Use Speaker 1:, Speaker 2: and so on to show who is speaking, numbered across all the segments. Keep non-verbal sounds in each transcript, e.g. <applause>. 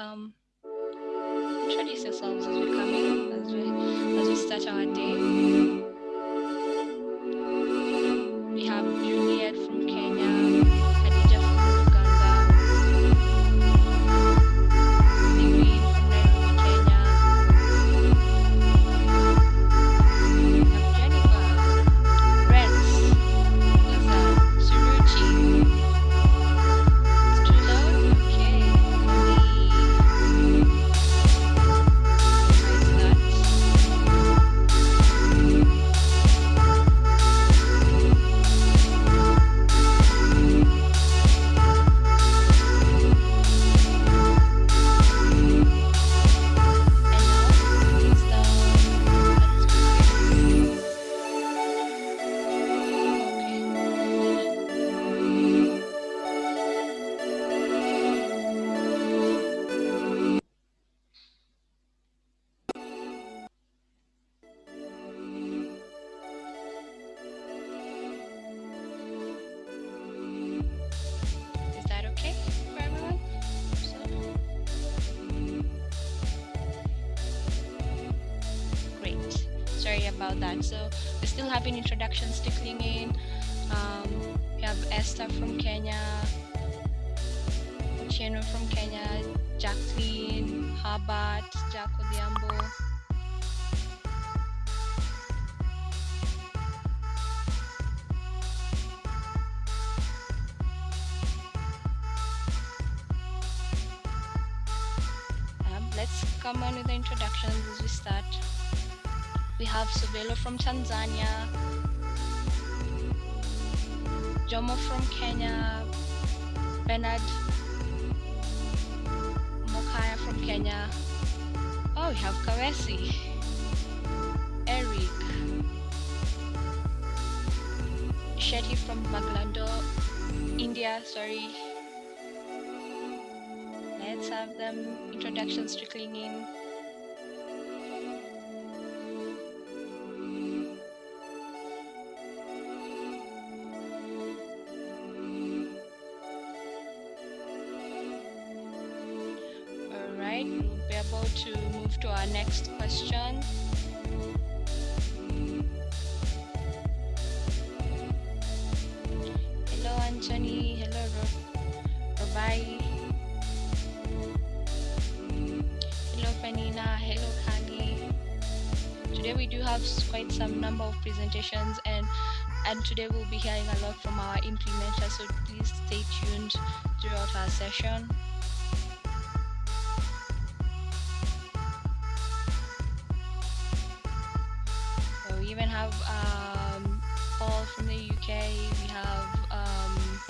Speaker 1: Welcome. About that. So we're still having introductions trickling in. Um, we have Esther from Kenya, Ochieno from Kenya, Jacqueline, Herbert, Jack Odhiambo. Um, let's come on with the introductions as we start. We have Sobelo from Tanzania, Jomo from Kenya, Bernard Mokaya from Kenya. Oh, we have Kawesi, Eric, Shetty from Baglando, India, sorry. Let's have them introductions trickling in. Right, we'll be able to move to our next question. Hello, Anthony. Hello, Ro- Robai. Hello, Penina. Hello, Kali. Today we do have quite some number of presentations and and today we'll be hearing a lot from our implementers. So please stay tuned throughout our session. Have um, Paul from the UK. We have um,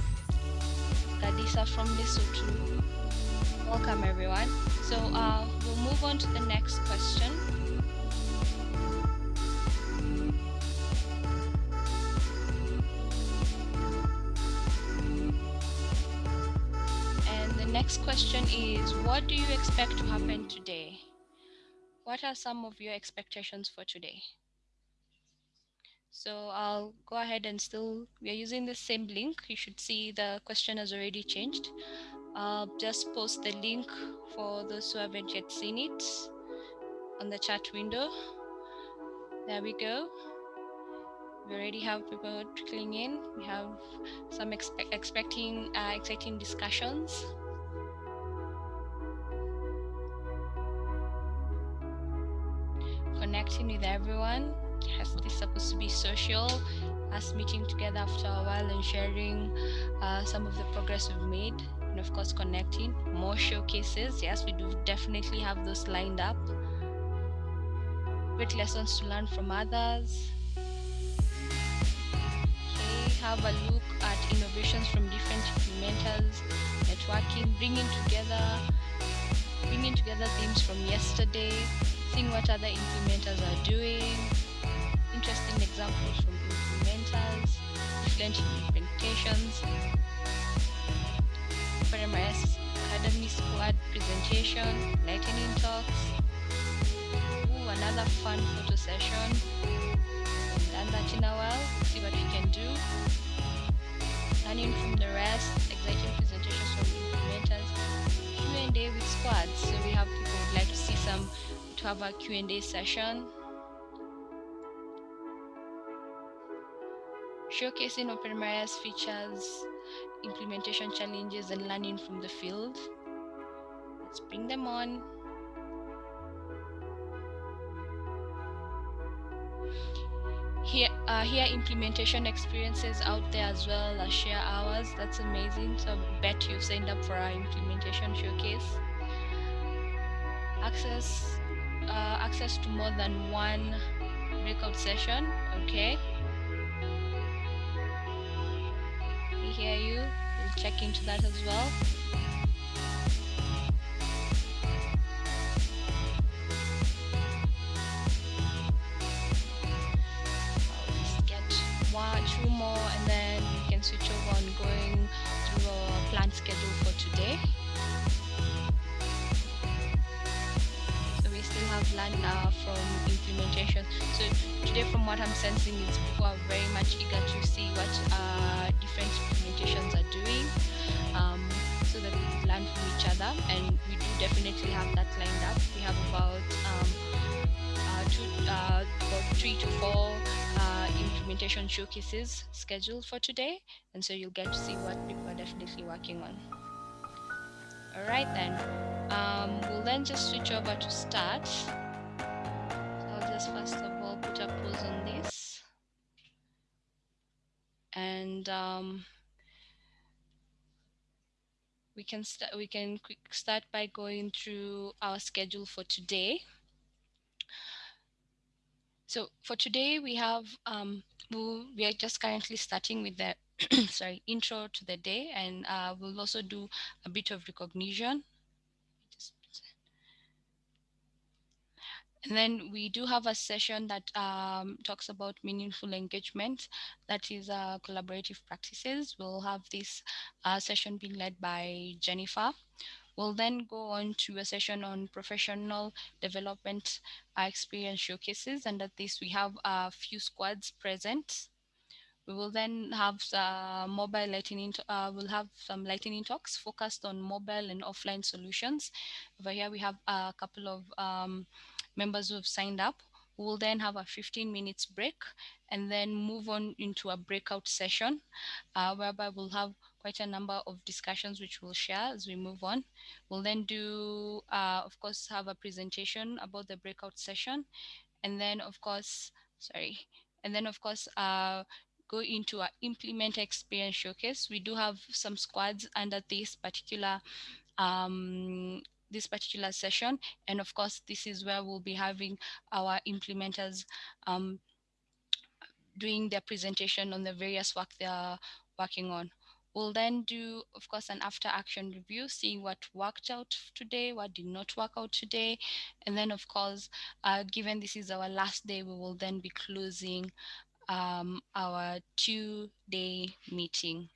Speaker 1: Gadisa from Lesotho. Welcome, everyone. So uh, we'll move on to the next question. And the next question is What do you expect to happen today? What are some of your expectations for today? So I'll go ahead and still, we are using the same link. You should see the question has already changed. I'll just post the link for those who haven't yet seen it on the chat window. There we go. We already have people trickling in. We have some expe- expecting uh, exciting discussions. Connecting with everyone. Yes, this is supposed to be social. Us meeting together after a while and sharing uh, some of the progress we've made, and of course connecting. More showcases. Yes, we do definitely have those lined up. Great lessons to learn from others. Okay, have a look at innovations from different implementers, networking, bringing together, bringing together themes from yesterday, seeing what other implementers are doing, interesting examples from implementers, different implementations, PRMS Academy Squad presentation, lightning talks, Ooh, another fun photo session. Done that in a while. See what we can do. Learning from the rest. Exciting presentations from implementers. Q&A with squads. So we have people would like to see some to have a Q&A session. Showcasing OpenMRS features, implementation challenges, and learning from the field. Let's bring them on. here uh, here implementation experiences out there as well as share ours that's amazing so I bet you've signed up for our implementation showcase access uh, access to more than one breakout session okay check into that as well have land uh, from implementation. So today from what I'm sensing is people are very much eager to see what uh, different implementations are doing um, so that we learn from each other and we do definitely have that lined up. We have about um, uh, two, uh, about three to four implementation showcases scheduled for today and so you'll get to see what people are definitely working on all right then um, we'll then just switch over to start. So I'll just first of all put a pause on this. And um, we can start we can quick start by going through our schedule for today. So for today, we have, um, we are just currently starting with the, <coughs> sorry, intro to the day, and uh, we'll also do a bit of recognition. And then we do have a session that um, talks about meaningful engagement, that is uh, collaborative practices. We'll have this uh, session being led by Jennifer. We'll then go on to a session on professional development uh, experience showcases. And at this, we have a few squads present. We will then have uh, mobile lightning, uh, we'll have some lightning talks focused on mobile and offline solutions. Over here, we have a couple of um, members who have signed up. Will then have a 15 minutes break and then move on into a breakout session uh, whereby we'll have quite a number of discussions which we'll share as we move on. We'll then do, uh, of course, have a presentation about the breakout session. And then, of course, sorry, and then, of course, uh, go into our implement experience showcase. We do have some squads under this particular um, this particular session. And of course, this is where we'll be having our implementers um, doing their presentation on the various work they are working on. We'll then do, of course, an after action review, seeing what worked out today, what did not work out today. And then, of course, uh, given this is our last day, we will then be closing um, our two day meeting.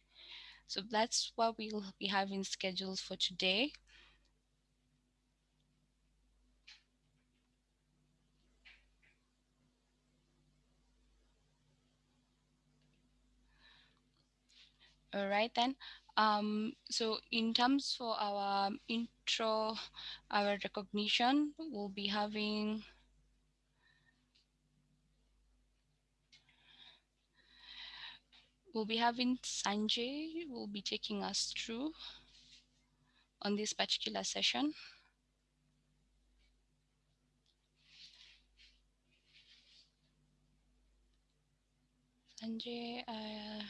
Speaker 1: So that's what we'll be having scheduled for today. All right then. Um, so in terms for our intro, our recognition, we'll be having we'll be having Sanjay will be taking us through on this particular session. Sanjay, uh,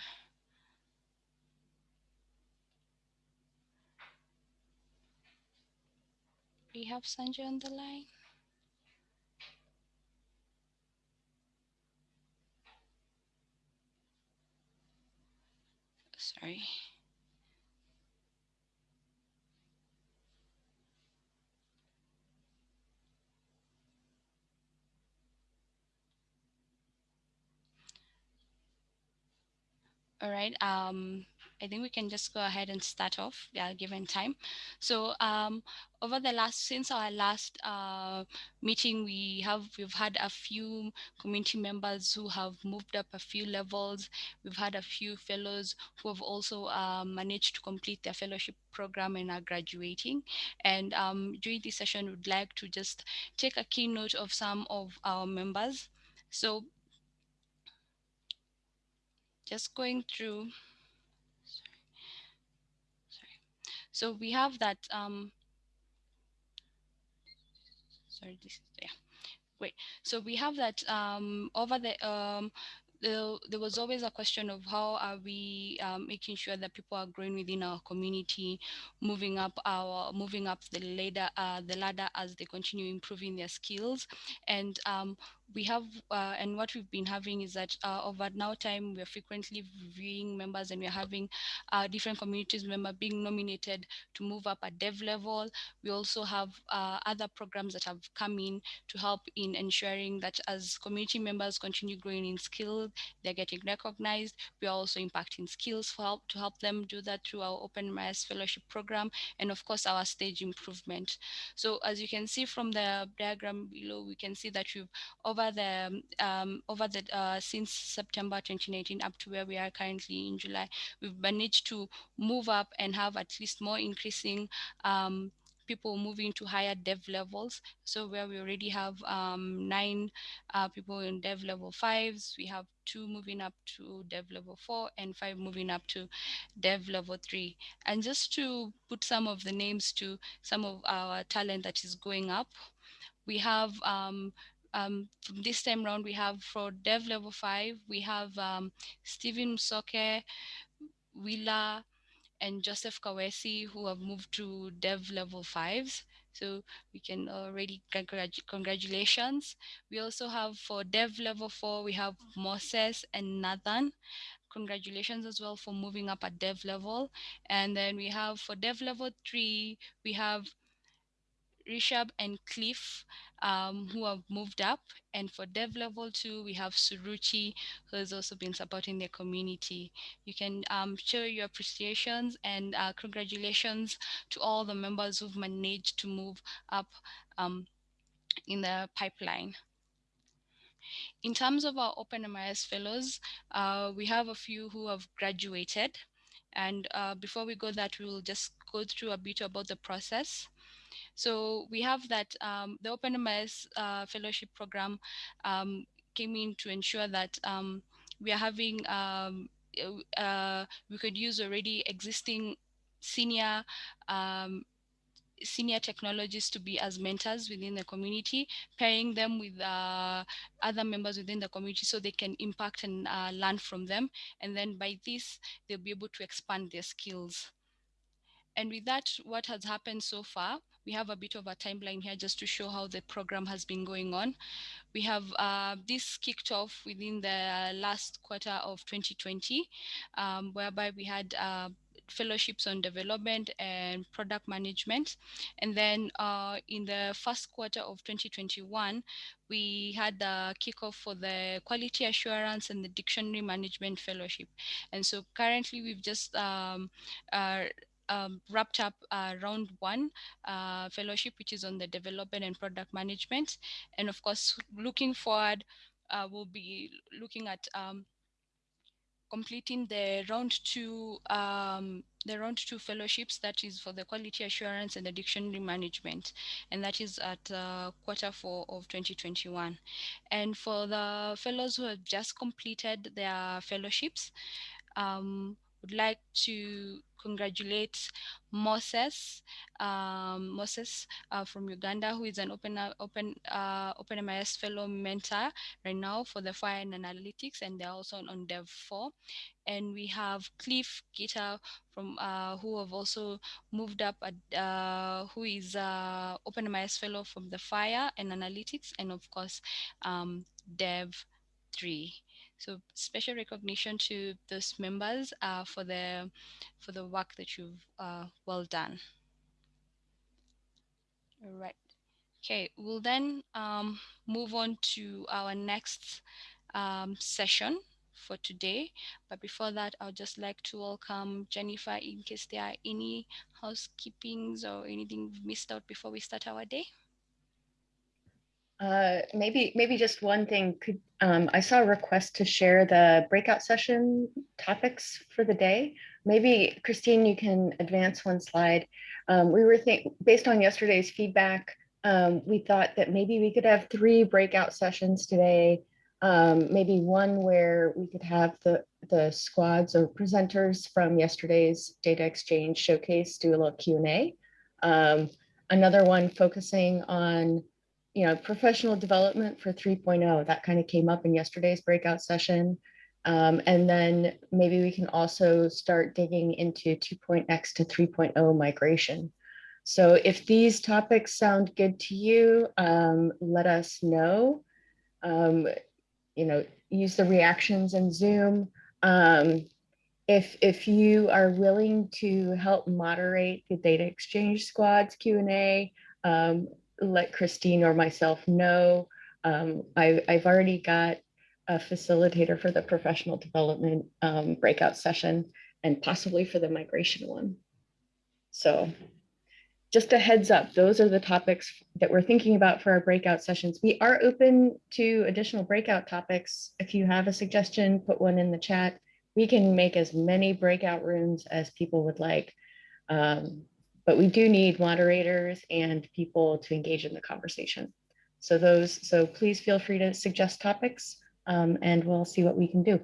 Speaker 1: we have Sanjay on the line? Sorry. All right. Um, I think we can just go ahead and start off, yeah, given time. So um, over the last, since our last uh, meeting, we have, we've had a few community members who have moved up a few levels. We've had a few fellows who have also uh, managed to complete their fellowship program and are graduating. And um, during this session, we'd like to just take a keynote of some of our members. So just going through So we have that, um, sorry, this, is yeah, great. So we have that um, over the, um, the, there was always a question of how are we um, making sure that people are growing within our community, moving up our moving up the ladder, uh, the ladder as they continue improving their skills, and um, we have uh, and what we've been having is that uh, over now time we're frequently reviewing members and we're having uh, different communities member being nominated to move up at dev level. We also have uh, other programs that have come in to help in ensuring that as community members continue growing in skills they're getting recognized. We're also impacting skills for help to help them do that through our OpenMRS fellowship program and of course our stage improvement. So as you can see from the diagram below we can see that we've over the um, over the uh, since September 2019 up to where we are currently in July, we've managed to move up and have at least more increasing um, people moving to higher dev levels. So where we already have um, nine uh, people in dev level fives, we have two moving up to dev level four and five moving up to dev level three. And just to put some of the names to some of our talent that is going up, we have um, um, this time around, we have for dev level five, we have um, Stephen Soke, Willa, and Joseph Kawesi who have moved to dev level fives. So we can already congratulations. We also have for dev level four, we have Moses and Nathan. Congratulations as well for moving up at dev level. And then we have for dev level three, we have Rishab and Cliff um, who have moved up. And for dev level two, we have Suruchi, who has also been supporting the community. You can um, show your appreciations and uh, congratulations to all the members who've managed to move up um, in the pipeline. In terms of our OpenMRS fellows, uh, we have a few who have graduated. And uh, before we go that, we will just go through a bit about the process. So we have that um, the OpenMRS uh, fellowship program um, came in to ensure that um, we are having, um, uh, we could use already existing senior um, senior technologists to be as mentors within the community, pairing them with uh, other members within the community so they can impact and uh, learn from them. And then by this, they'll be able to expand their skills. And with that, what has happened so far, we have a bit of a timeline here just to show how the program has been going on. We have uh, this kicked off within the last quarter of 2020, um, whereby we had uh, fellowships on development and product management. And then uh, in the first quarter of 2021, we had the kickoff for the quality assurance and the dictionary management fellowship. And so currently we've just um, uh, um, wrapped up uh, round one uh, fellowship, which is on the development and product management. And of course, looking forward, uh, we'll be looking at um, completing the round two um, the round two fellowships that is for the quality assurance and the dictionary management and that is at uh, quarter four of 2021 and for the fellows who have just completed their fellowships um, would like to congratulate Moses, um, Moses uh, from Uganda, who is an open open uh, OpenMRS fellow mentor right now for the FHIR and analytics, and they're also on Dev 4. And we have Cliff Gitter from uh, who have also moved up, at, uh, who is uh, OpenMRS fellow from the FHIR and analytics, and of course um, Dev 3. So special recognition to those members uh, for the for the work that you've uh, well done. All right. Okay, we'll then um, move on to our next um, session, for today. But before that, I'd just like to welcome Jennifer in case there are any housekeepings or anything missed out before we start our day.
Speaker 2: Uh, maybe, maybe just one thing, could, um, I saw a request to share the breakout session topics for the day. Maybe Christine, you can advance one slide. Um, we were think, based on yesterday's feedback, um, we thought that maybe we could have three breakout sessions today. Um, maybe one where we could have the, the squads or presenters from yesterday's data exchange showcase do a little Q&A. Um, another one focusing on you know, professional development for 3.0, that kind of came up in yesterday's breakout session. Um, and then maybe we can also start digging into 2.x to 3.0 migration. So if these topics sound good to you, um, let us know. Um, you know, use the reactions in Zoom. Um, if, if you are willing to help moderate the data exchange squads Q&A, let Christine or myself know. Um, I, I've already got a facilitator for the professional development um, breakout session and possibly for the migration one. So just a heads up, those are the topics that we're thinking about for our breakout sessions. We are open to additional breakout topics. If you have a suggestion, put one in the chat. We can make as many breakout rooms as people would like. Um, but we do need moderators and people to engage in the conversation. So those, so please feel free to suggest topics um, and we'll see what we can do.